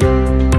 Música